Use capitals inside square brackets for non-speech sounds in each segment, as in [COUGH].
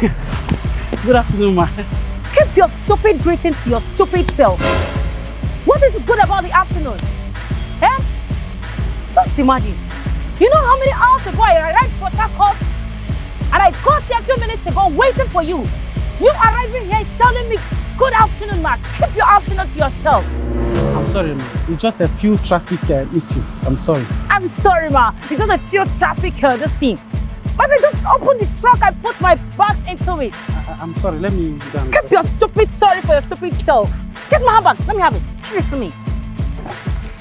[LAUGHS] good afternoon, ma. Keep your stupid greeting to your stupid self. What is good about the afternoon? Eh? Just imagine. You know how many hours ago I arrived Port Harcourt? And I got here a few minutes ago waiting for you. You arriving here telling me, good afternoon, ma. Keep your afternoon to yourself. I'm sorry, ma. It's just a few traffic uh, issues. I'm sorry. I'm sorry, ma. It's just a few traffic, uh, this thing. But I just opened the truck and put my bags into it. I, I'm sorry. Let me down. Keep your stupid sorry for your stupid self. Get my handbag. Let me have it. Give it to me.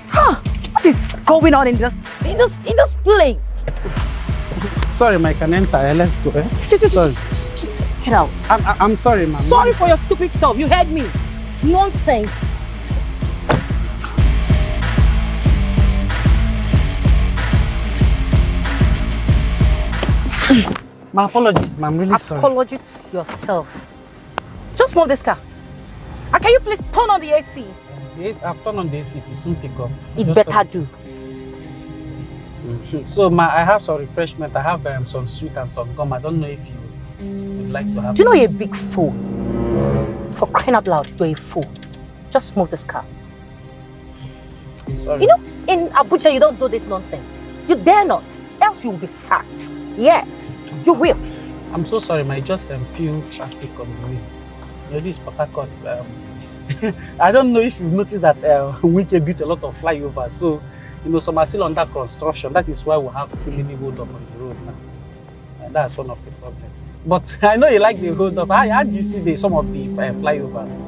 Huh? What is going on in this in this in this place? Sorry, my can enter. Uh, let's go. Eh? Sorry. just, get out. I'm, I'm sorry, ma. Sorry for your stupid self. You heard me. Nonsense. [COUGHS] My apologies, ma. I'm really sorry. Apology to yourself. Just move this car. And can you please turn on the AC? Yes, I've turned on the AC to soon pick up. It Just better do. Mhm. So, ma, I have some refreshment. I have um, some sweet and some gum. I don't know if you would like to have. Do you know you're a big fool? For crying out loud, you're a fool. Just move this car. Sorry. You know, in Abuja, you don't do this nonsense. You dare not, else you'll be sacked. Yes, you will. I'm so sorry, my just um, few traffic on the way. You know, this Harcourt, um, [LAUGHS] I don't know if you've noticed that uh, [LAUGHS] Wike built a lot of flyovers. So, you know, some are still under construction. That is why we have too many hold up on the road now. And that's one of the problems. But [LAUGHS] I know you like the hold up. How, how do you see the, some of the uh, flyovers?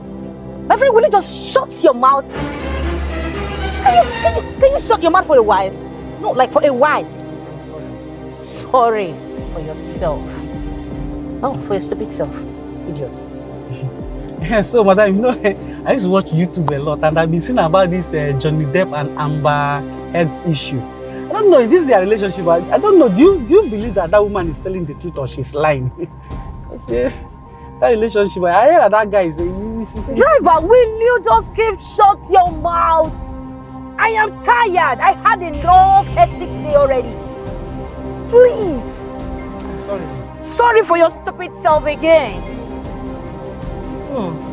My friend, will you just shut your mouth? Can you, can, you, can you shut your mouth for a while? No, like for a while. Sorry. For yourself. No, for your stupid self. Idiot. [LAUGHS] Yeah, so, madam, you know, [LAUGHS] I used to watch YouTube a lot, and I've been seeing about this uh, Johnny Depp and Amber Heard's issue. I don't know if this is their relationship. I, I don't know. Do you do you believe that that woman is telling the truth or she's lying? [LAUGHS] Yeah, that relationship. I heard that that guy is. is Driver, will you just keep shut your mouth? I am tired. I had enough hectic day already. Please. I'm sorry. Sorry for your stupid self again. Hmm.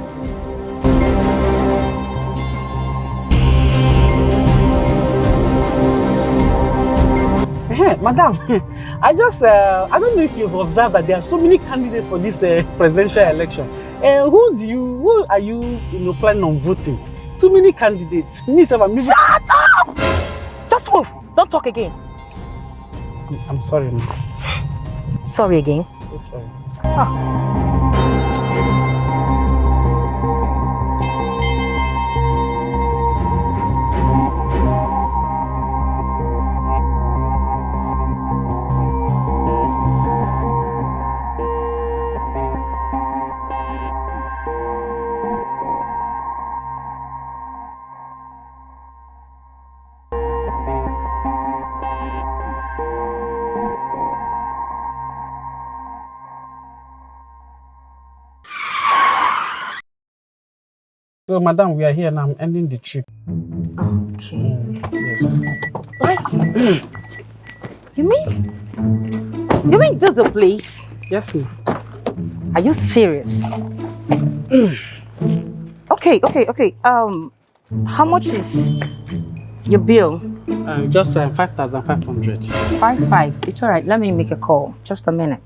Eh, Madam, [LAUGHS] I just, uh, I don't know if you've observed that there are so many candidates for this uh, presidential election. Uh, who do you, who are you, you know, planning on voting? Too many candidates. Me, sef, I'm, even- Shut up! Just move. Don't talk again. I'm sorry. Sorry again. So sorry. Ah. So, madam, we are here and I'm ending the trip. Okay. Yes. Like, you mean, you mean this is the place? Yes, ma'am. Are you serious? [CLEARS THROAT] okay, okay, okay. Um, how much is your bill? Uh, just uh, 5,500. Five five. It's all right. Let me make a call. Just a minute.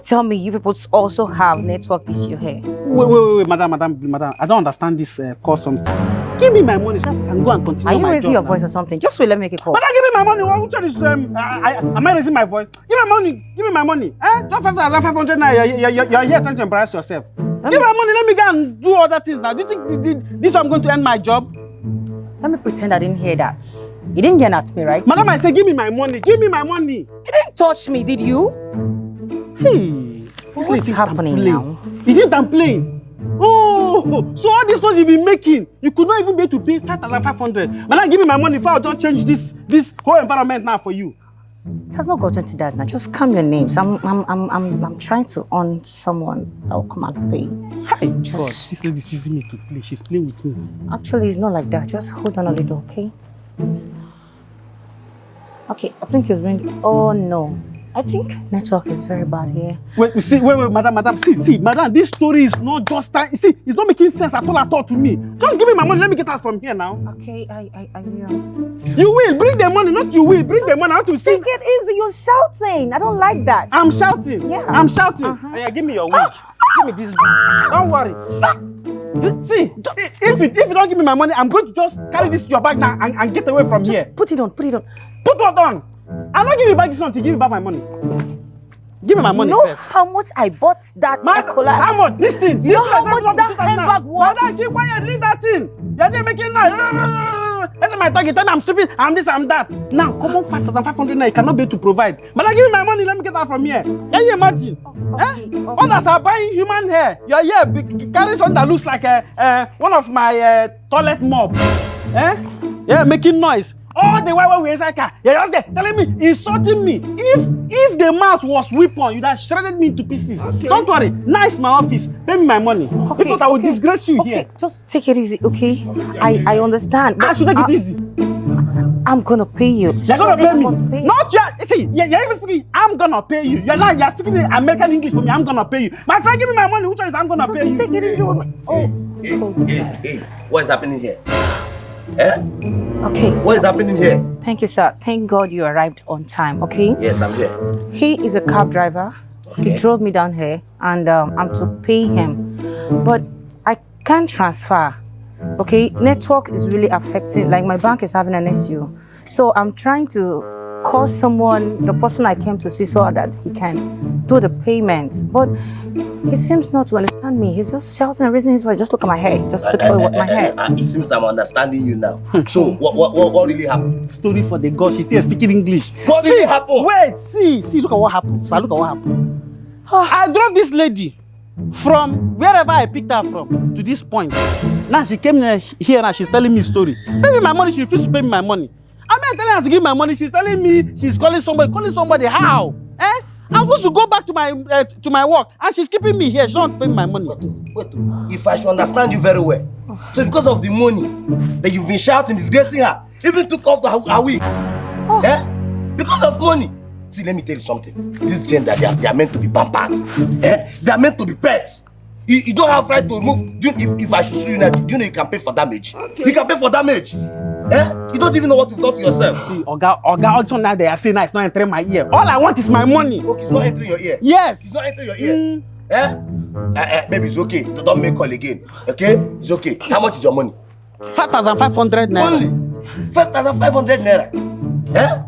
Don't tell me you people also have network issue here. Wait, wait, wait, wait, madam, madam, madam. I don't understand this uh, call something. Give me my money so I can go and continue Are you my raising job your now. voice or something? Just wait. Let me make a call. Madam, give me my money. What is um? I, I, am I raising my voice? Give me my money. Give me my money. Eh? Just five thousand five hundred now. You're, you're, you're, you're here trying to embarrass yourself. Give me my money. Let me go and do other things now. Do you think th- th- this I'm going to end my job? Let me pretend I didn't hear that. You didn't get at me, right? Madam, I say give me my money. Give me my money. You didn't touch me, did you? Hey, you think I'm happening playing? now? You think I'm playing? Oh, so all these ones you've been making, you could not even be able to pay 5,500. Madam, give me my money before I just change this, this whole environment now for you. It has not gotten to that now. Just calm your names. I'm I'm I'm I'm, I'm trying to earn someone that will come and pay. Hi, God, Just- this lady's using me to play. She's playing with me. Actually, it's not like that. Just hold on a little, okay? Okay, I think he's ringing. Oh no. I think network is very bad here. Wait, you see, wait, wait, madam, madam, see, see, madam, this story is not just time. See, it's not making sense at all, at all to me. Just give me my money. Let me get out from here now. Okay, I I, I will. You will bring the money, not you will bring the money. I want to see. Take it easy. You're shouting. I don't like that. I'm shouting. Yeah. I'm shouting. Uh-huh. Oh, yeah, give me your wig. give me this bag. Don't worry. You See, if you, if you don't give me my money, I'm going to just carry this to your bag now and, and get away from Just here. put it on. Put it on. Put what on? I'm not giving you back this one to give me back my money. Give me my money you know first. how much I bought that Ma- Ecolas? how much? This thing. You know this how thing, much that handbag was? Madam, keep quiet. Leave that thing. You're just making noise. That's my talking. Tell me I'm stupid. I'm this. I'm that. Now, come on, five thousand five hundred. Now you cannot be able to provide. Madam, give me my money. Let me get out from here. Can you imagine? Okay, okay. Others are buying human hair. You're here carrying something that looks like uh, uh, one of my uh, toilet mop. Eh? Yeah, making noise. All the while when we're inside car, you're just there telling me, insulting me. If if the mouth was weapon, you'd have shredded me into pieces. Don't worry. Now it's my office. Pay me my money. Okay, if not, I will okay, disgrace you Okay, here. just take it easy, okay? I I understand. I should take I- it easy. I'm gonna pay you. You're gonna pay me. must pay. Not you. See, you're, you're even speaking. I'm gonna pay you. You're not. You're speaking American English for me. I'm gonna pay you. My friend, give me my money. Which one is I'm gonna Just pay you? take it easy. with me. Oh, Hey, oh, hey, yes. hey, what is happening here? Eh? Okay. What is happening here? Thank you, sir. Thank God you arrived on time. Okay. Yes, I'm here. He is a cab driver. Okay. He drove me down here, and um, I'm to pay him, but I can't transfer. Okay, network is really affecting. Like my bank is having an issue, so I'm trying to call someone, the person I came to see, so that he can do the payment. But he seems not to understand me. He's just shouting and raising his voice. Just look at my hair. Just took away what my hair. Uh, it seems I'm understanding you now. so, what, what, what, what really happened? story for the god. She's still speaking English. What see, really happened? Wait, see, see, look at what happened. Sir, look at what happened. I drove this lady from wherever I picked her from to this point. Now she came here, here and she's telling me story. Pay me my money, she refused to pay me my money. I'm not telling her to give my money. She's telling me she's calling somebody. Calling somebody how? Eh? I'm supposed to go back to my uh, to my work and she's keeping me here. She don't want to pay me my money. Wait, oh, wait, oh. if I should understand you very well. So, because of the money that you've been shouting, disgracing her, even took off the, her wig. Eh? Because of money. See, let me tell you something. This gender, they are, they are meant to be pampered. Eh? They are meant to be pets. You, you don't have right to remove. Do you, if, if I should sue you now, do you know you can pay for damage? You can pay for damage. Eh? You don't even know what you've done to yourself. See, Oga, Oga, also now they are saying that it's not entering my ear. All I want is my money. Okay, it's not entering your ear. Yes. It's not entering your ear. Mm. Eh? Eh, eh, baby, it's okay. Don't don't make call again. Okay? It's okay. How much is your money? 5,500 naira. Only 5,500 naira. Eh?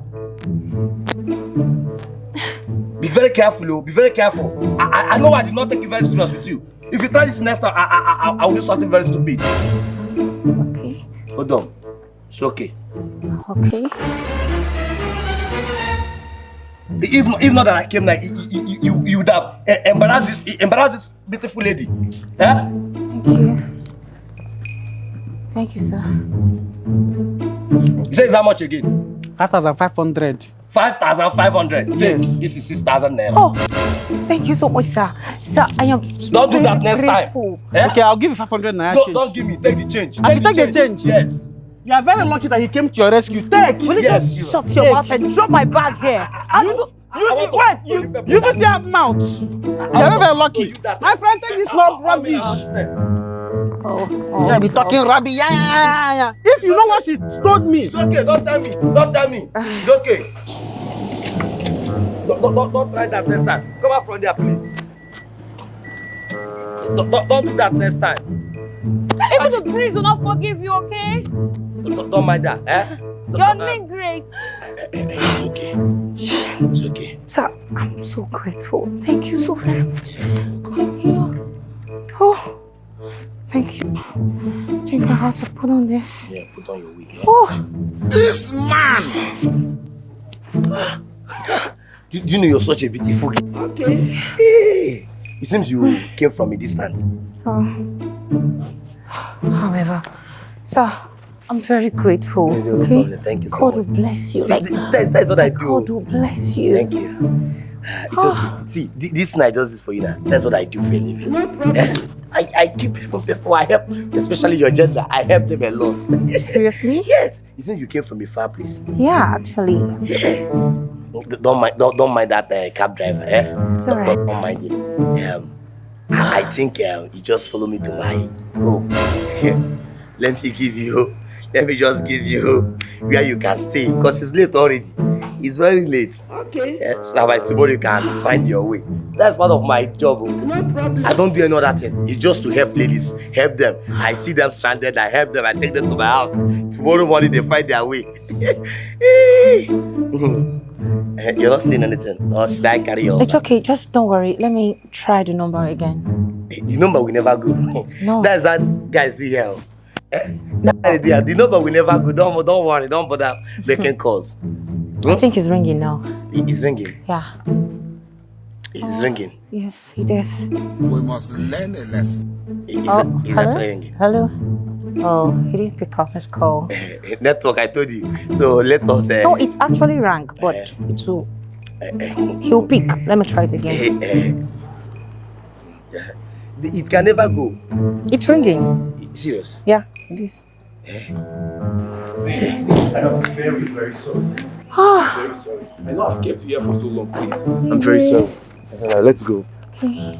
Be very careful, oh. Be very careful. I, I, I know I did not take it very serious with you. If you try this next time, I, I, I, I will do something very stupid. Okay. Hold on. It's okay. Okay. If, not- if not that I came like you, you, you, you would have eh, embarrassed this, embarrassed this beautiful lady. Eh? Thank you. Thank you, sir. You say it's how much again? 5,500. 5,500. Yes. This is 6,000 naira. Oh, thank you so much, sir. Sir, I am Don't do that next time. grateful. Eh? Okay, I'll give you 500 naira Don't, change. don't give me. Take the change. I should take the change? Yes. You are very lucky that he came to your rescue. Take. Will you Yes, just you- shut your mouth and drop my bag here? I'm You, so- you, I you, want to wait, you, you you even still have mouth. You are very, very lucky. My friend, take this small rubbish. Oh, Yeah, be talking rubbish. Yeah, yeah, yeah, yeah. If you know what she told me, It's okay. Don't tell me. Don't tell me. It's okay. Don't, don't, don't, don't try that next time. Come out from there, please. Don't, don't, don't do that next time. [LAUGHS] Even the breeze will not forgive you, okay? Don't, don't- don't mind that. Eh? Don't- You're don't- doing great. eh, eh, eh, It's okay. It's okay. Sir, I'm so grateful. Thank you so very much. Thank you. Oh, thank you. I think I have to put on this. Yeah, put on your wig. Eh? Oh, This man. do, do you know you're such a beautiful girl? Okay. Hey. It seems you came from a distance. oh. However, sir, I'm very grateful. No, no okay? problem. Thank you so God much. will bless you. See, Like, that's, that's what I do. God will bless you. Thank you. It's okay. See, this night does this for you now. That's what I do for a living. [LAUGHS] I, I keep people, people I help, especially your gender. I help them a lot. [LAUGHS] Seriously? yes. You think you came from a far place? Yeah, actually. [LAUGHS] Don't mind, don't, don't mind that uh, cab driver. Eh? It's alright. Don't, don't mind him. Um, I, I think um, you just follow me to my room. [LAUGHS] let me give you. Let me just give you where you can stay because it's late already. It's very late. Okay. Yes, now by tomorrow you can find your way. That's part of my job. oh. No problem. I don't do any other thing. It's just to help ladies, help them. I see them stranded, I help them, I take them to my house. Tomorrow morning they find their way. [LAUGHS] Eh, You're not saying anything, or should I carry on? It's okay. Just don't worry. Let me try the number again. The number will never go. No. That's what guys do here. No. Eh, that's how they do it. The number will never go. Don't, don't worry, don't bother making calls. [LAUGHS] I think it's ringing now. It's ringing. Yeah. It's ringing. Yes, he it is. We must learn a lesson. Is Oh, that, is hello? that ringing? Hello? Oh, he didn't pick up his call. Network, I told you. So let us. Uh, No, it actually rang, but Eh. it will. eh, eh, He'll pick. Let me try it again. eh, eh. It can never go. It's ringing. Serious. Yeah, it is. I'm very, very sorry. Ah, Very sorry. I know I've kept you here for so long, please. I'm very sorry. Uh, let's go. okay. I-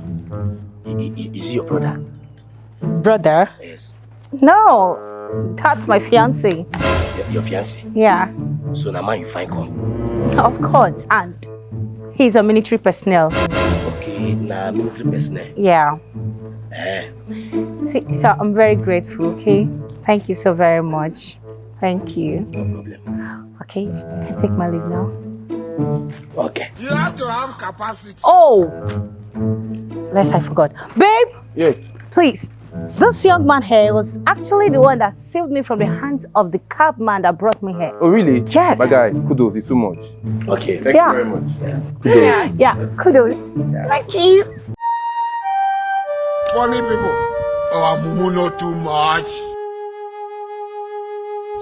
I- I- Is he your brother? Brother? Yes. No, that's my fiance. Your, your fiancé. Yeah, So now man you find come. of course. And he's a military personnel. Okay, now military personnel. Yeah. Eh. See, so I'm very grateful, okay? Thank you so very much. Thank you. No problem. Okay, can I take my leave now? Okay. You have to have capacity. Oh! Lest I forgot. Babe, Yes. please. This young man here was actually the one that saved me from the hands of the cab man that brought me here. Oh, really? Yes. My guy, kudos. It's too much. Okay. Thank Yeah. you very much. Yeah, yeah, kudos. Thank you. Funny people. Our mumu know too much.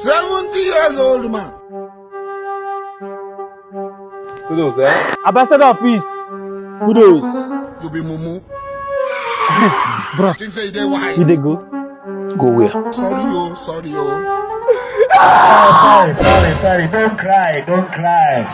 70 years old man. Kudos, eh? Ambassador of peace. Kudos. You be mumu. Bros, Think say they wise. we dey go? Go where? Sorry, oh, sorry, oh. Oh, sorry, sorry, sorry. Don't cry, don't cry.